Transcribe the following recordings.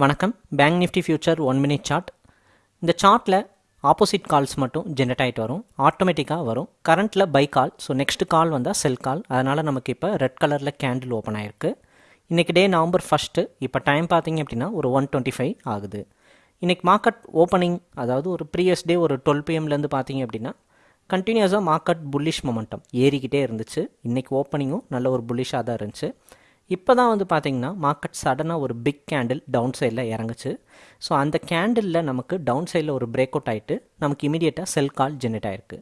வணக்கம். Bank Nifty future one minute chart இந்த சார்ட்டில் ஆப்போசிட் கால்ஸ் மட்டும் ஜென்ரேட் ஆகிட்டு வரும். ஆட்டோமேட்டிக்காக வரும். கரண்ட்டில் buy call so next call வந்தால் செல் கால் அதனால் நமக்கு இப்போ ரெட் கலரில் கேண்டில் ஓப்பன் ஆயிருக்கு. இன்றைக்கி டே நவம்பர் ஃபஸ்ட்டு இப்போ டைம் பார்த்தீங்க அப்படின்னா ஒரு ஒன் டுவெண்ட்டி ஃபைவ் ஆகுது. இன்றைக்கி மார்க்கெட் ஓப்பனிங் அதாவது ஒரு ப்ரீவியஸ் டே ஒரு டுவெல் பிஎம்லேருந்து பார்த்தீங்க அப்படின்னா கண்டினியூஸாக மார்க்கெட் புல்லிஷ் மொமெண்டம் ஏறிக்கிட்டே இருந்துச்சு. இன்றைக்கி ஓப்பனிங்கும் நல்ல ஒரு புல்லிஷாக தான் இருந்துச்சு. இப்போ தான் வந்து பார்த்திங்கன்னா மார்க்கெட் சடனாக ஒரு பிக் கேண்டில் டவுன் சைடில் இறங்குச்சு. ஸோ அந்த கேண்டிலில் நமக்கு டவுன் சைடில் ஒரு பிரேக் அவுட் ஆகிட்டு நமக்கு இமீடியட்டாக செல் கால் ஜென்ரேட் ஆகிருக்கு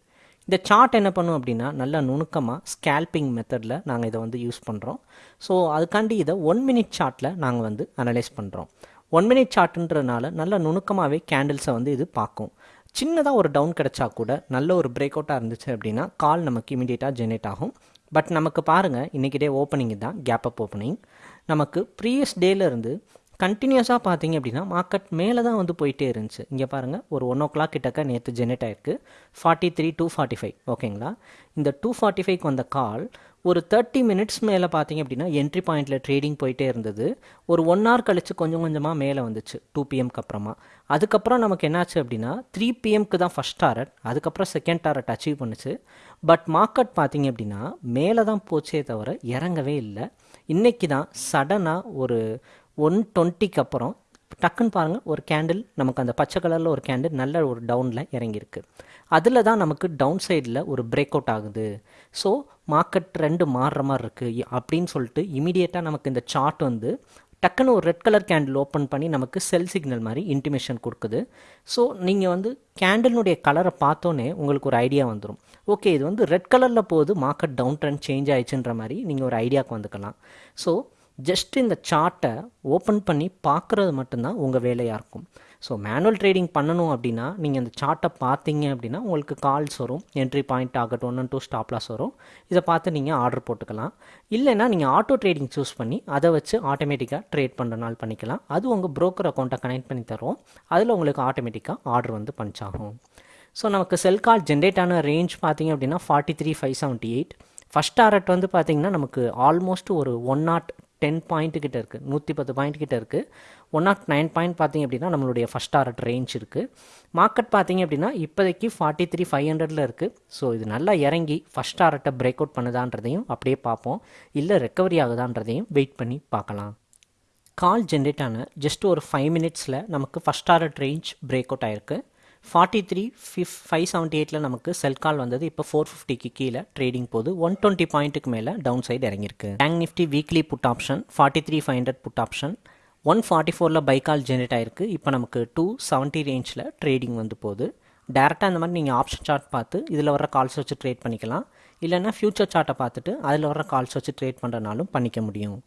இந்த சார்ட் என்ன பண்ணும் அப்படின்னா நல்லா நுணுக்கமாக ஸ்கேல்பிங் மெத்தடில் நாங்கள் இதை வந்து யூஸ் பண்ணுறோம் ஸோ அதுக்காண்டி இதை ஒன் மினிட் சார்ட்டில் நாங்கள் வந்து அனலைஸ் பண்ணுறோம் ஒன் மினிட் சார்ட்டுன்றனால நல்ல நுணுக்கமாகவே கேண்டில்ஸை வந்து இது பார்க்கும். சின்னதாக ஒரு டவுன் கிடச்சா கூட நல்ல ஒரு பிரேக் அவுட்டாக இருந்துச்சு அப்படின்னா கால் நமக்கு இமீடியட்டாக ஜெனரேட் ஆகும். பட் நமக்கு பாருங்கள் இன்றைக்கி டே ஓப்பனிங் தான் கேப் அப் ஓப்பனிங் நமக்கு ப்ரீவியஸ் டேலேருந்து கண்டினியூஸாக பார்த்தீங்க அப்படின்னா மார்க்கெட் மேலே தான் வந்து போயிட்டே இருந்துச்சு. இங்கே பாருங்கள் ஒரு ஒன் ஓ கிளாக் கிட்டக்க நேற்று ஜெனரேட் ஆயிருக்கு. Forty three two forty five ஓகேங்களா இந்த டூ ஃபார்ட்டி ஃபைவ்க்கு வந்த கால் ஒரு தேர்ட்டி மினிட்ஸ் மேலே பார்த்தீங்க அப்படின்னா என்ட்ரி பாயிண்ட்டில் ட்ரேடிங் போயிட்டே இருந்தது. ஒரு ஒன் ஹவர் கழித்து கொஞ்சம் கொஞ்சமாக மேலே வந்துச்சு டூ பிஎம்க்கு அப்புறமா. அதுக்கப்புறம் நமக்கு என்னாச்சு அப்படின்னா த்ரீ பிஎம்க்கு தான் ஃபஸ்ட் டாரட் அதுக்கப்புறம் செகண்ட் டாரட் அச்சீவ் பண்ணுச்சு. பட் மார்க்கெட் பார்த்தீங்க அப்படின்னா மேலே தான் போச்சே தவிர இறங்கவே இல்லை. இன்றைக்கி தான் சடனாக ஒரு ஒன் டுவெண்ட்டிக்கு அப்புறம் டக்குன்னு பாருங்கள் ஒரு கேண்டில் நமக்கு அந்த பச்சை கலரில் ஒரு கேண்டில் நல்ல ஒரு டவுனில் இறங்கியிருக்கு. அதில் தான் நமக்கு டவுன் சைடில் ஒரு பிரேக் அவுட் ஆகுது. ஸோ மார்க்கெட் ரெண்டு மாறுற மாதிரி இருக்குது அப்படின்னு சொல்லிட்டு இமீடியட்டாக நமக்கு இந்த சார்ட் வந்து டக்குன்னு ஒரு ரெட் கலர் கேண்டில் ஓப்பன் பண்ணி நமக்கு செல் சிக்னல் மாதிரி இன்டிமேஷன் கொடுக்குது. ஸோ நீங்கள் வந்து கேண்டிலுடைய கலரை பார்த்தோன்னே உங்களுக்கு ஒரு ஐடியா வந்துடும் ஓகே இது வந்து ரெட் கலரில் போகுது மார்க்கெட் டவுன் ட்ரெண்ட் சேஞ்ச் ஆயிடுச்சுன்ற மாதிரி நீங்கள் ஒரு ஐடியாவுக்கு வந்துக்கலாம். ஸோ ஜஸ்ட் இந்த சார்ட்டை ஓப்பன் பண்ணி பார்க்குறது மட்டும்தான் உங்கள் வேலையாக இருக்கும். ஸோ மேனுவல் ட்ரேடிங் பண்ணணும் அப்படின்னா நீங்கள் இந்த சார்ட்டை பார்த்தீங்க அப்படின்னா உங்களுக்கு கால்ஸ் வரும் என்ட்ரி பாயிண்ட் ஆகட்டும் ஒன் டூ ஸ்டாப்லாஸ் வரும். இதை பார்த்து நீங்கள் ஆர்டர் போட்டுக்கலாம். இல்லைன்னா நீங்கள் ஆட்டோ ட்ரேடிங் சூஸ் பண்ணி அதை வச்சு ஆட்டோமேட்டிக்காக ட்ரேட் பண்ணுறனால பண்ணிக்கலாம். அது உங்கள் ப்ரோக்கர் அக்கௌண்ட்டை கனெக்ட் பண்ணி தரும். அதில் உங்களுக்கு ஆட்டோமேட்டிக்காக ஆர்டர் வந்து பஞ்சாகும் ஸோ நமக்கு செல் கால் ஜென்ரேட் ஆன ரேஞ்ச் பார்த்தீங்க அப்படின்னா forty three five seventy eight first target வந்து பார்த்திங்கன்னா நமக்கு ஆல்மோஸ்ட் ஒரு ஒன் நாட் டென் பாயிண்ட்டு கிட்ட இருக்குது நூற்றி பத்து பாயிண்ட் கிட்ட இருக்குது ஒன் நாட் நைன் பாயிண்ட் பார்த்திங்க அப்படின்னா நம்மளுடைய ஃபஸ்ட் டாரட் ரேஞ்ச் இருக்குது மார்க்கெட் பார்த்திங்க அப்படின்னா இப்போதைக்கு ஃபார்ட்டி த்ரீ ஃபைவ் ஹண்ட்ரடில் இருக்குது ஸோ இது நல்லா இறங்கி ஃபஸ்ட் டாரட்டை பிரேக் அவுட் பண்ணுதான்றதையும் அப்படியே பார்ப்போம். இல்லை ரெக்கவரி ஆகுதான்றதையும் வெயிட் பண்ணி பார்க்கலாம். கால் ஜென்ரேட் ஆன ஜஸ்ட் ஒரு ஃபைவ் மினிட்ஸில் நமக்கு first target range break out ஆயிருக்கு. Forty three fif five seventy எயிட்டில் நமக்கு செல் கால் வந்தது. இப்போ ஃபோர் ஃபிஃப்டிக்கு கீழே ட்ரேடிங் போது ஒன் டுவெண்ட்டி பாயிண்ட்டுக்கு மேலே டவுன் சைடு இறங்கியிருக்கு. Bank Nifty weekly put option forty three five hundred put option one forty ஃபோரில் பை கால் ஜென்ரேட் ஆயிருக்கு. இப்போ நமக்கு டூ செவன்ட்டி ரேஞ்சில் ட்ரேடிங் வந்து போகுது. டேரெக்டாக இந்த மாதிரி நீங்கள் ஆப்ஷன் சார்ட் பார்த்து இதில் வர கால்ஸ் வச்சு ட்ரேட் பண்ணிக்கலாம். இல்லைனா ஃபியூச்சர் சார்ட்டை பார்த்துட்டு அதில் வர கால்ஸ் வச்சு ட்ரேட் பண்ணுறனாலும் பண்ணிக்க முடியும்.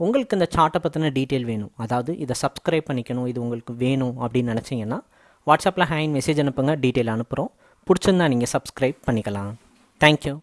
உங்களுக்கு இந்த சார்ட்டை பற்றின டீட்டெயில் வேணும். அதாவது இதை சப்ஸ்கிரைப் பண்ணிக்கணும். இது உங்களுக்கு வேணும் அப்படின்னு நினச்சிங்கன்னா வாட்ஸ்அப்பில் ஹேண்ட் மெசேஜ் அனுப்புங்க டீட்டெயில் அனுப்புகிறோம். பிடிச்சிருந்தா நீங்கள் சப்ஸ்கிரைப் பண்ணிக்கலாம். தேங்க்யூ